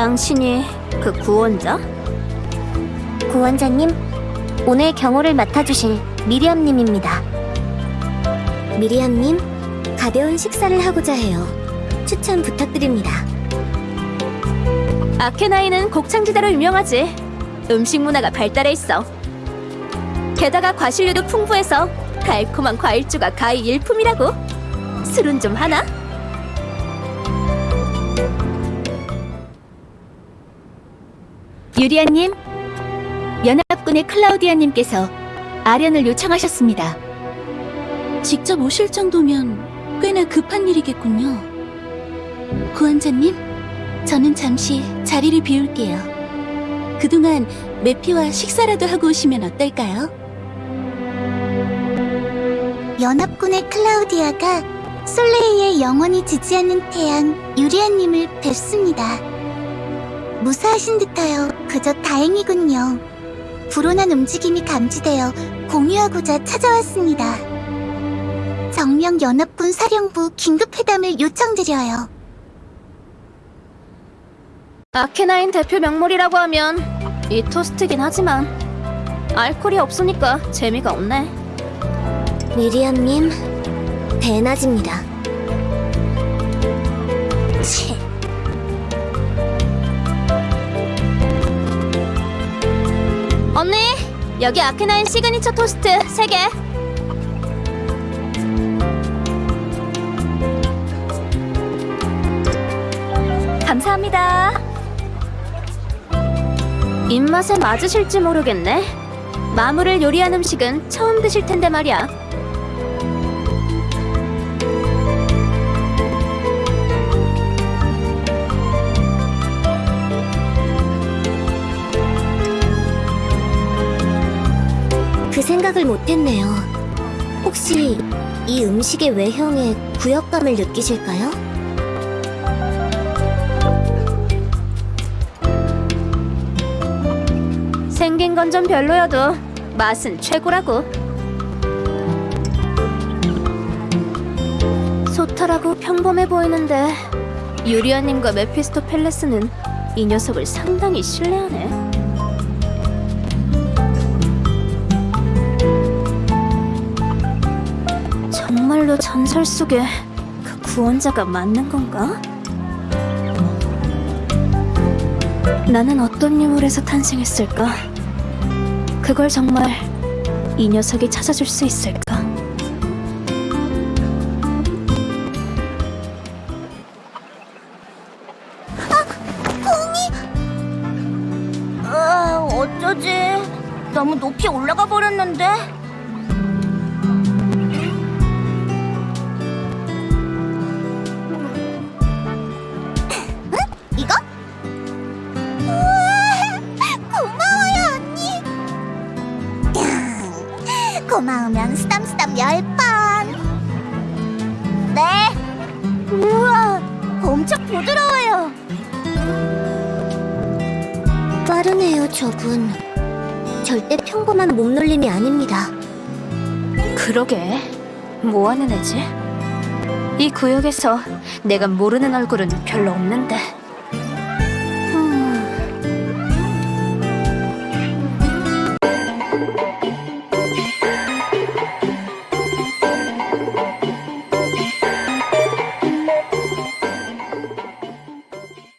당신이 그 구원자? 구원자님, 오늘 경호를 맡아주실 미리암님입니다. 미리암님, 가벼운 식사를 하고자 해요. 추천 부탁드립니다. 아케나이는 곡창지대로 유명하지. 음식 문화가 발달해 있어. 게다가 과실류도 풍부해서 달콤한 과일주가 가히 일품이라고. 술은 좀 하나? 유리아님, 연합군의 클라우디아님께서 아련을 요청하셨습니다. 직접 오실 정도면 꽤나 급한 일이겠군요. 구원자님, 저는 잠시 자리를 비울게요. 그동안 메피와 식사라도 하고 오시면 어떨까요? 연합군의 클라우디아가 솔레이의 영원히 지지 않는 태양 유리아님을 뵙습니다. 무사하신 듯하여 그저 다행이군요. 불온한 움직임이 감지되어 공유하고자 찾아왔습니다. 정명 연합군 사령부 긴급 회담을 요청드려요. 아케나인 대표 명물이라고 하면 이 토스트긴 하지만 알코올이 없으니까 재미가 없네. 미리암님, 배낮입니다. 치. 여기 아케나인 시그니처 토스트 3개. 감사합니다. 입맛에 맞으실지 모르겠네. 마물을 요리한 음식은 처음 드실 텐데 말이야. 생각을 못했네요. 혹시 이 음식의 외형에 구역감을 느끼실까요? 생긴 건 좀 별로여도 맛은 최고라고. 소탈하고 평범해 보이는데 유리아님과 메피스토 펠레스는 이 녀석을 상당히 신뢰하네. 전설 속의 그 구원자가 맞는 건가? 나는 어떤 유물에서 탄생했을까? 그걸 정말 이 녀석이 찾아줄 수 있을까? 아, 어쩌지? 너무 높이 올라가 버렸는데. 고마우면 쓰담쓰담 열 번. 네. 우와, 엄청 부드러워요. 빠르네요, 저분. 절대 평범한 몸놀림이 아닙니다. 그러게 뭐하는 애지? 이 구역에서 내가 모르는 얼굴은 별로 없는데